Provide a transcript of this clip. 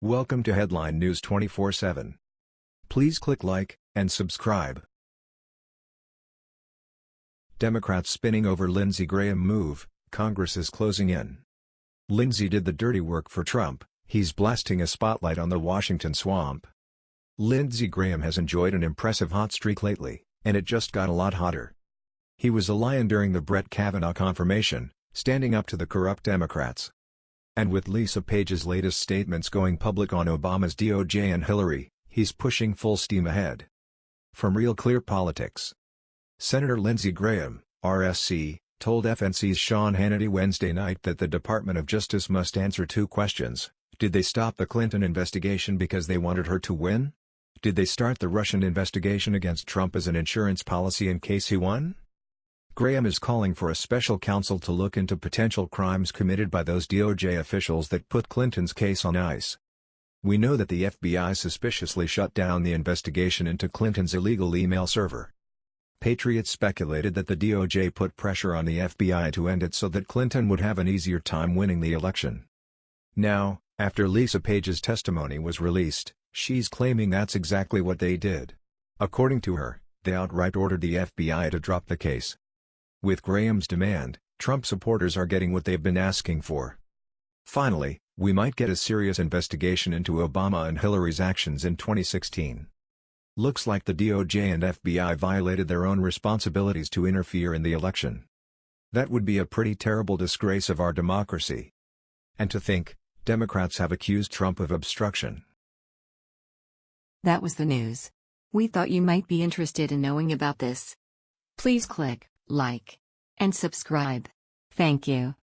Welcome to Headline News 24/7. Please click like and subscribe. Democrats spinning over Lindsey Graham move, Congress is closing in. Lindsey did the dirty work for Trump, he's blasting a spotlight on the Washington swamp. Lindsey Graham has enjoyed an impressive hot streak lately, and it just got a lot hotter. He was a lion during the Brett Kavanaugh confirmation, standing up to the corrupt Democrats. And with Lisa Page's latest statements going public on Obama's DOJ and Hillary, he's pushing full steam ahead. From Real Clear Politics Senator Lindsey Graham, RSC, told FNC's Sean Hannity Wednesday night that the Department of Justice must answer two questions. Did they stop the Clinton investigation because they wanted her to win? Did they start the Russian investigation against Trump as an insurance policy in case he won? Graham is calling for a special counsel to look into potential crimes committed by those DOJ officials that put Clinton's case on ice. We know that the FBI suspiciously shut down the investigation into Clinton's illegal email server. Patriots speculated that the DOJ put pressure on the FBI to end it so that Clinton would have an easier time winning the election. Now, after Lisa Page's testimony was released, she's claiming that's exactly what they did. According to her, they outright ordered the FBI to drop the case. With Graham's demand, Trump supporters are getting what they've been asking for. Finally, we might get a serious investigation into Obama and Hillary's actions in 2016. Looks like the DOJ and FBI violated their own responsibilities to interfere in the election. That would be a pretty terrible disgrace of our democracy. And to think, Democrats have accused Trump of obstruction. That was the news. We thought you might be interested in knowing about this. Please click like, and subscribe. Thank you.